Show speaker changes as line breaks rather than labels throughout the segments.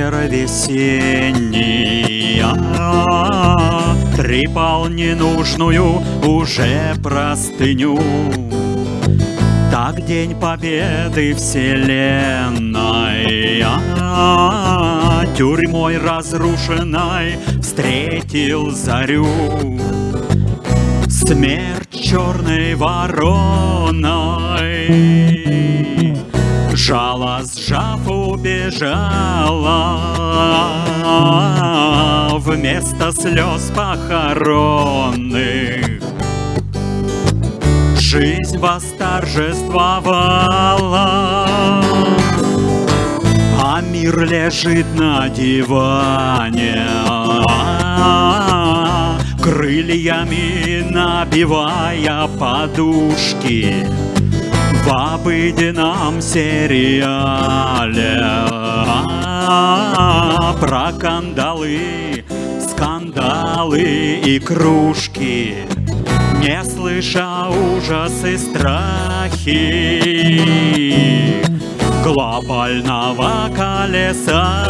ветер весенний а, Трепал ненужную уже простыню. Так день победы вселенной. А, Тюрьмой разрушенной встретил зарю. Смерть черной вороной Жало сжав убежала. Вместо слез похоронных Жизнь восторжествовала. А мир лежит на диване. Крыльями набивая подушки В обыденном сериале. Про кандалы, скандалы и кружки. Не слыша ужасы, страхи. Глобального колеса.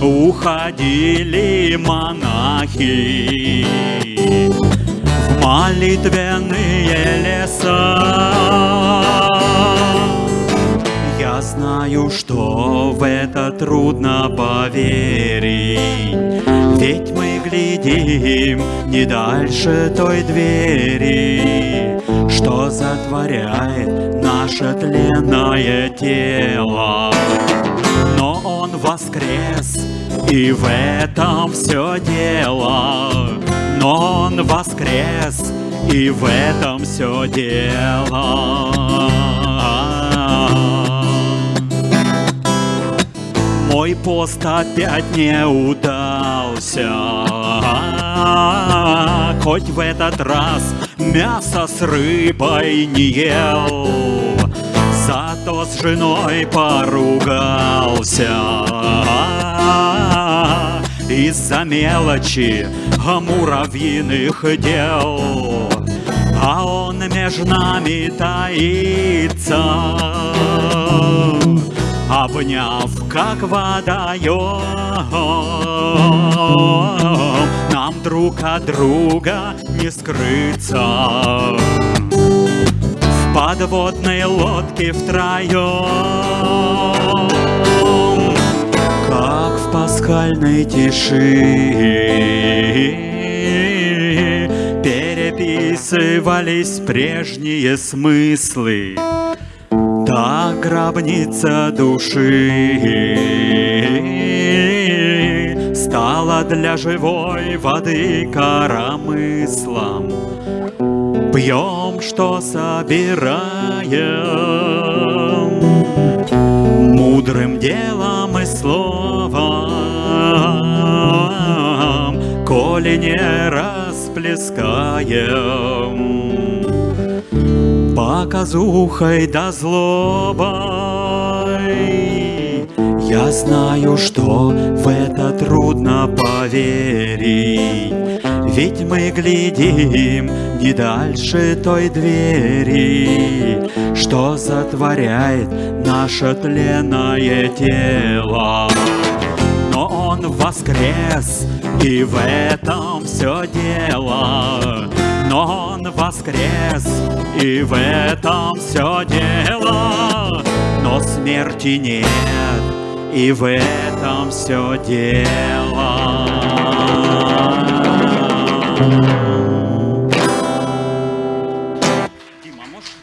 Уходили монахи молитвенные леса. Я знаю, что в это трудно поверить. Ведь мы глядим не дальше той двери. Что затворяет наше тленное тело воскрес, и в этом все дело. Но он воскрес, и в этом все дело. Мой пост опять не удался. Хоть в этот раз мясо с рыбой не ел С женой поругался. Из-за мелочи муравьиных дел. А он между нами таится. Обняв, как водоем Нам друг от друга не скрыться подводной лодке втроем Как в пасхальной тиши Переписывались прежние смыслы та гробница души Стала для живой воды коромыслом. Пьем, что собираем. Мудрым делом и словом Коли не расплескаем. Показухой да злобой. Я знаю, что в это трудно поверить, Ведь мы глядим не дальше той двери, Что затворяет наше тленное тело. Но он воскрес, и в этом все дело. Но он воскрес, и в этом все дело. Но смерти нет, и в этом все дело. Дима, можешь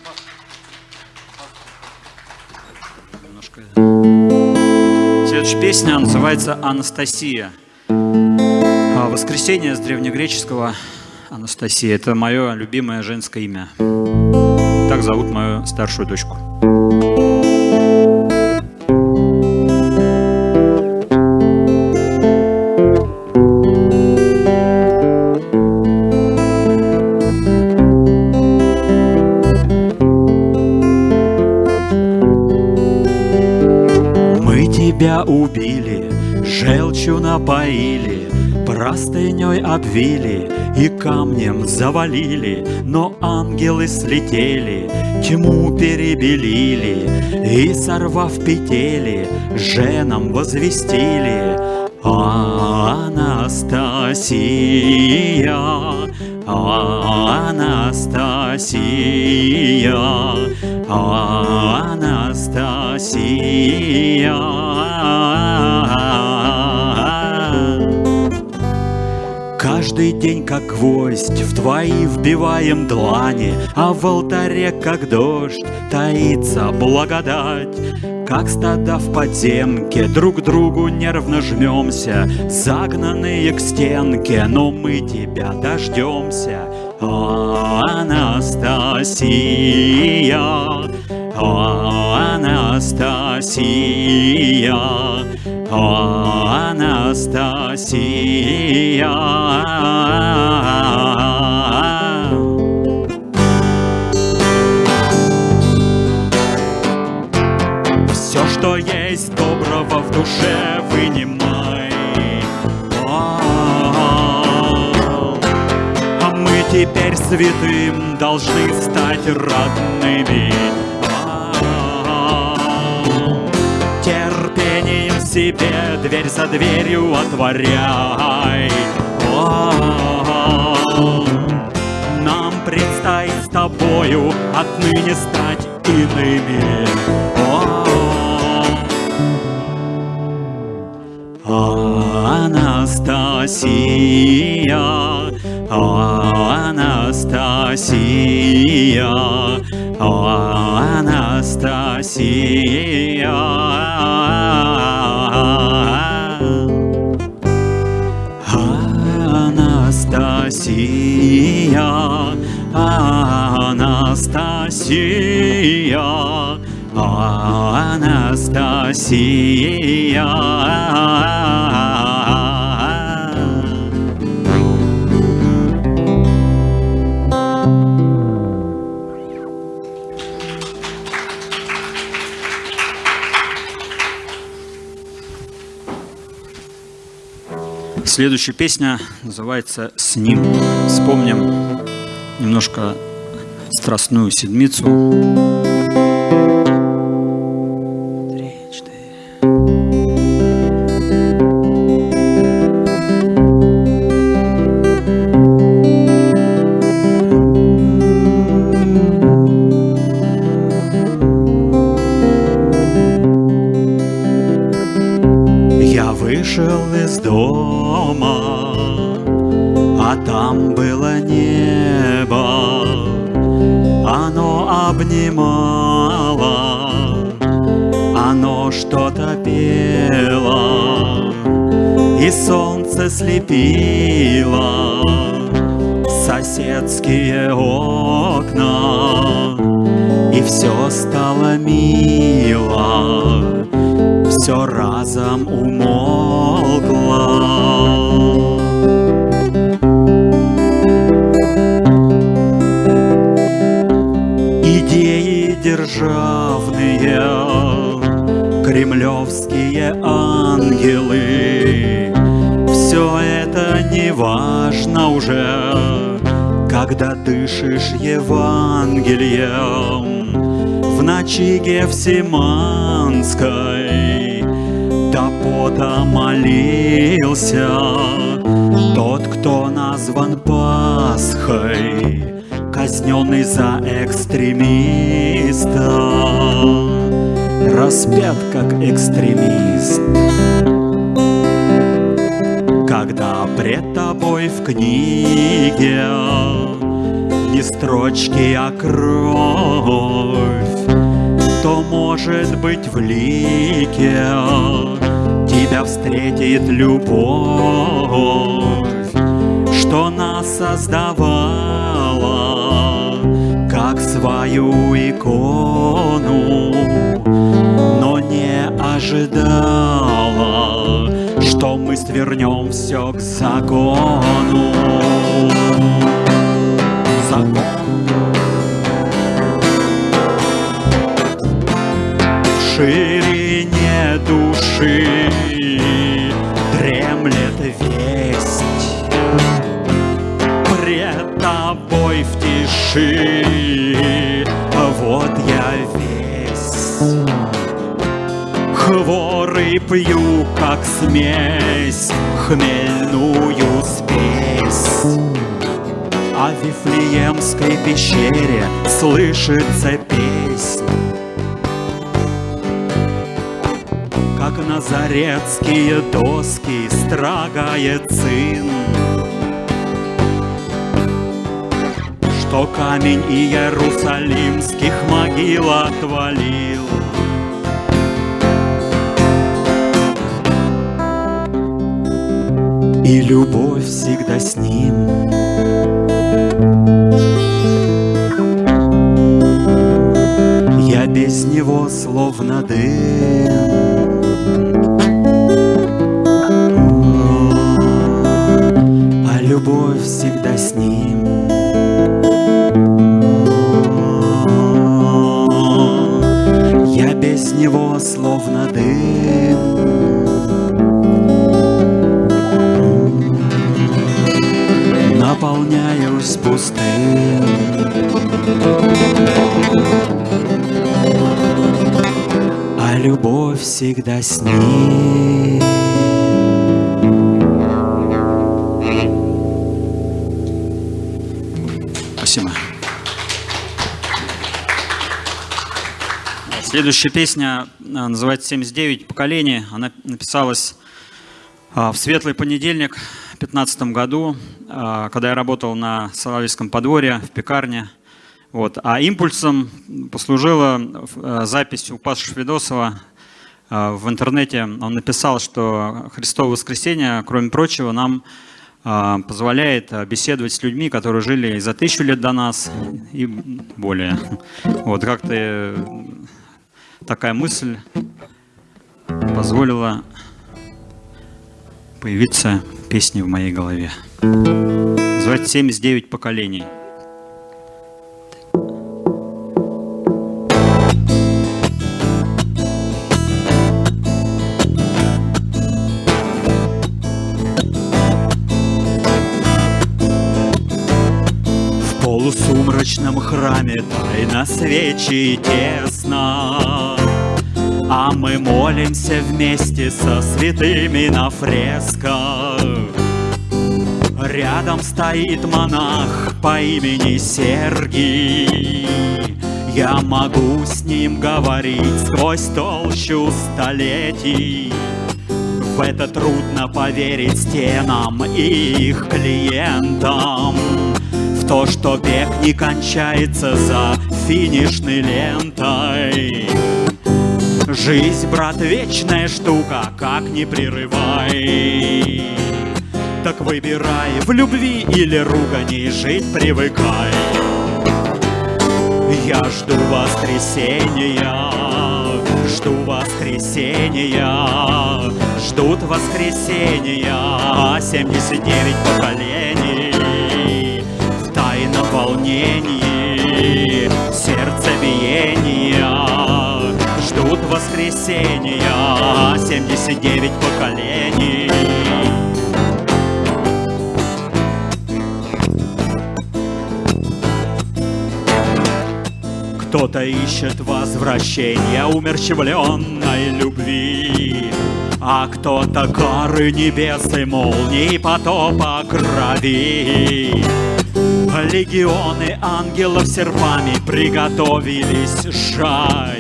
немножко... Следующая песня называется «Анастасия». А, Воскресенье с древнегреческого Анастасия. Это мое любимое женское имя. Так зовут мою старшую дочку. Тебя убили, желчью напоили, Простыней обвили и камнем завалили, Но ангелы слетели, тьму перебелили, И, сорвав петели, женам возвестили. Анастасия, Анастасия, Анастасия. Каждый день, как гвоздь, в твои вбиваем длани, А в алтаре, как дождь, таится благодать. Как стада в подземке, друг другу нервно жмемся, Загнанные к стенке, но мы тебя дождемся. Анастасия, Анастасия, Анастасия. Все, что есть доброго в душе, вынимай. А мы теперь святым должны стать родными. Себе дверь за дверью отворяй. Нам предстоит с тобою отныне стать иными. Анастасия, Анастасия, Анастасия. Анастасия, Анастасия, Анастасия. Следующая песня называется «С ним». Вспомним немножко страстную седмицу. Слепила соседские окна, И все стало мило, все разом умолкло. Идеи державные, кремлевские ангелы важно уже, когда дышишь Евангелием в ночи Гефсиманской. До пота молился тот, кто назван Пасхой, казненный за экстремиста, распят как экстремист когда пред тобой в книге Не строчки, а кровь, То, может быть, в лике Тебя встретит любовь, Что нас создавала Как свою икону, Но не ожидала что мы свернем все к закону. Закон. В ширине души дремлет весть. Пред тобой в тиши пью, как смесь, хмельную спесь. А в Вифлеемской пещере слышится песнь. Как назарецкие доски строгает сын. Что камень Иерусалимских могил отвалил. И любовь всегда с ним. Я без него словно дым. А любовь всегда с ним. Я без него словно дым Наполняюсь пустым А любовь всегда с ним Спасибо. Следующая песня а, называется «79 поколений». Она написалась а, в светлый понедельник 2015 году, а, когда я работал на Соловецком подворье в пекарне. Вот. А импульсом послужила а, запись у Паши Шведосова в интернете. Он написал, что Христово воскресенье, кроме прочего, нам позволяет беседовать с людьми, которые жили за тысячу лет до нас и более. Вот как-то такая мысль позволила появиться песни в моей голове. Называется «79 поколений». В полусумрачном храме тайна свечи тесно а мы молимся вместе со святыми на фресках. Рядом стоит монах по имени Сергий. Я могу с ним говорить сквозь толщу столетий. В это трудно поверить стенам и их клиентам. В то, что бег не кончается за финишной лентой Жизнь, брат, вечная штука, как не прерывай. Так выбирай, в любви или ругани жить привыкай. Я жду воскресенья, жду воскресенья Ждут воскресенья 79 поколений. В тайном волнении, сердцебиения ждут воскресения 79 поколений. Кто-то ищет возвращения умерщвленной любви А кто-то кары небес и молний потопа крови. Легионы ангелов серпами приготовились сжать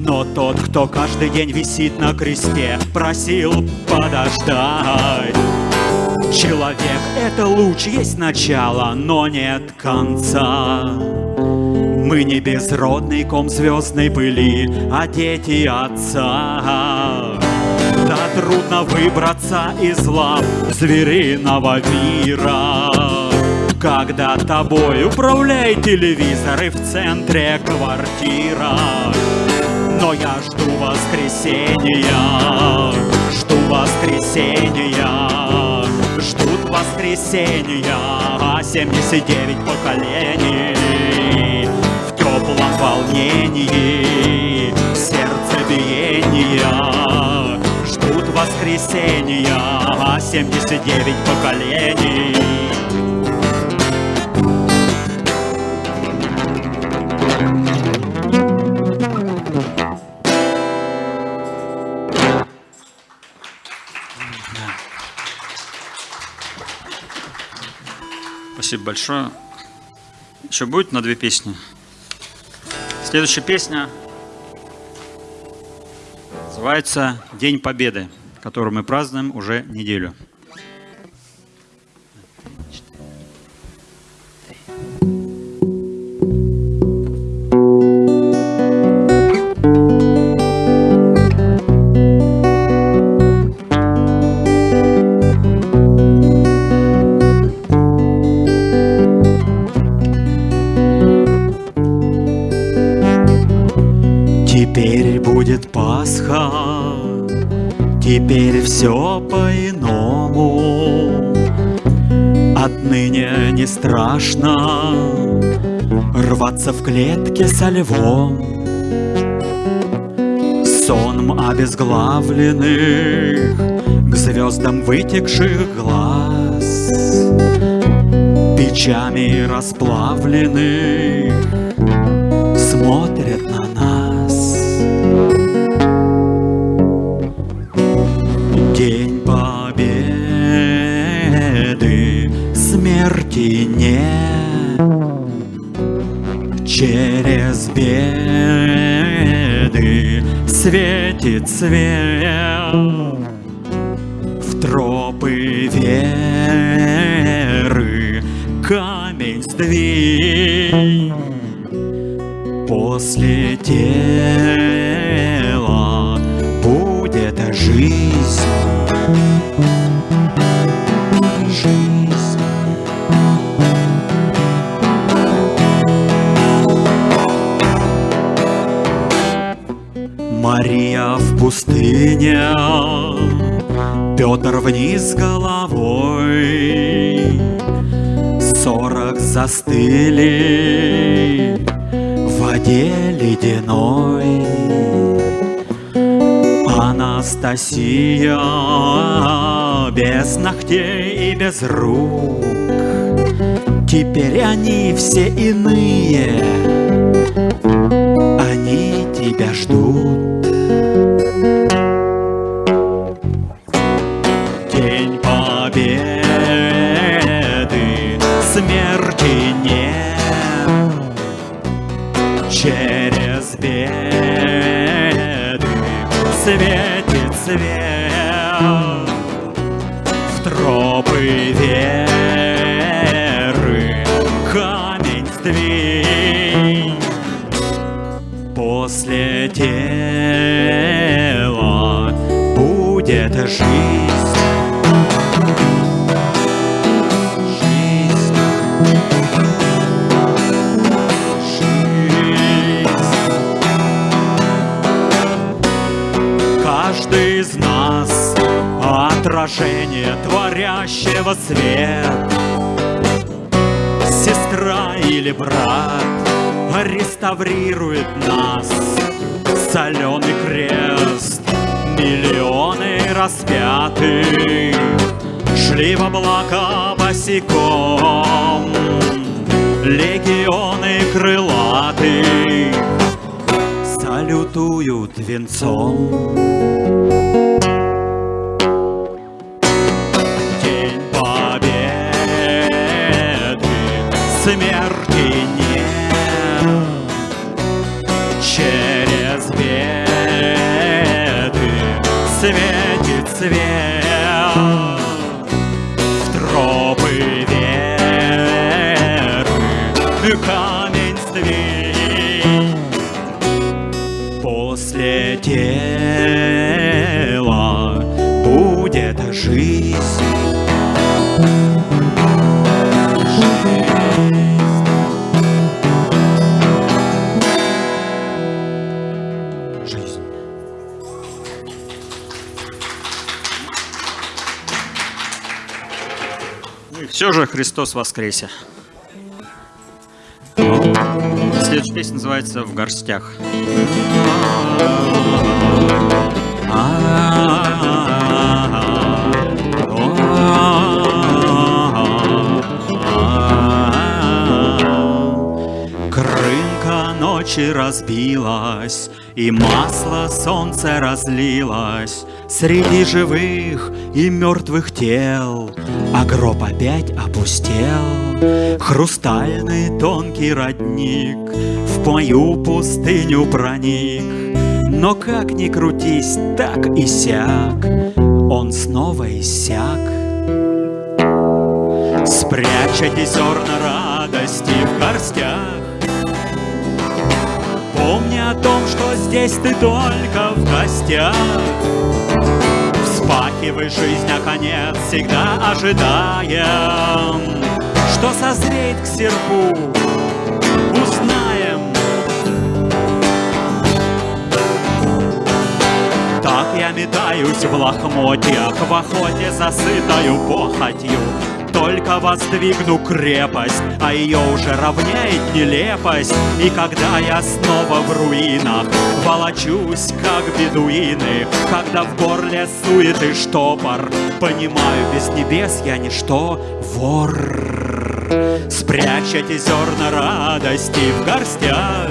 но тот, кто каждый день висит на кресте, просил подождать. Человек — это луч, есть начало, но нет конца. Мы не безродный ком звездной пыли, а дети отца. Да трудно выбраться из лап звериного мира. Когда тобой управляет телевизор и в центре квартира. Но я жду воскресенья, жду воскресенья, ждут воскресенья 79 поколений в теплом волнении, сердцебиения. Ждут воскресенья 79 поколений Спасибо большое. Еще будет на две песни? Следующая песня называется «День Победы», который мы празднуем уже неделю.
Рваться в клетке со львом. Соном обезглавленных К звездам вытекших глаз. Печами расплавленных свет Мария в пустыне, Петр вниз головой, Сорок застыли в воде ледяной. Анастасия без ногтей и без рук, Теперь они все иные, они тебя ждут.
смерти нет. Через беды светит свет. В тропы веры камень сдвинь. После тела будет жить.
Отражение творящего свет. Сестра или брат реставрирует нас. Соленый крест, миллионы распятых. Шли в облака босиком Легионы крылатых. Салютуют венцом смерти
Христос воскресе. Следующая песня называется «В горстях».
Крынка
ночи разбилась, И масло солнце разлилось Среди живых и мертвых тел, А гроб опять опустел. Хрустальный тонкий родник В мою пустыню проник, Но как ни крутись, так и сяк, Он снова иссяк. Спрячьте зерна радости в горстях о том, что здесь ты только в гостях. Вспахивай жизнь, а конец всегда ожидаем. Что созреет к серпу, узнаем. Так я метаюсь в лохмотьях В охоте засытою похотью только воздвигну крепость, а ее уже равняет нелепость. И когда я снова в руинах, волочусь, как бедуины, когда в горле суеты штопор, понимаю, без небес я ничто, вор. Спрячь эти зерна радости в горстях,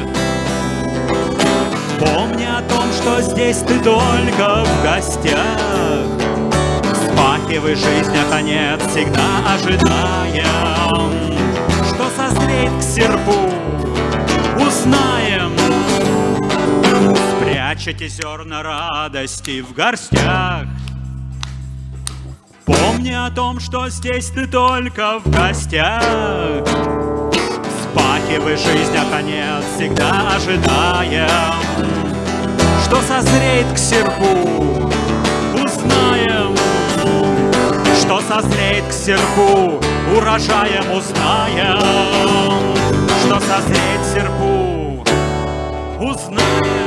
Помни о том, что здесь ты только в гостях Вспахивай жизнь, а конец всегда ожидаем. Что созреет к серпу, узнаем. Спрячьте зерна радости в горстях. Помни о том, что здесь ты только в гостях. Вспахивай жизнь, а конец всегда ожидаем. Что созреет к серпу, что созреет к серпу, урожаем узнаем, что созреет к серпу, узнаем.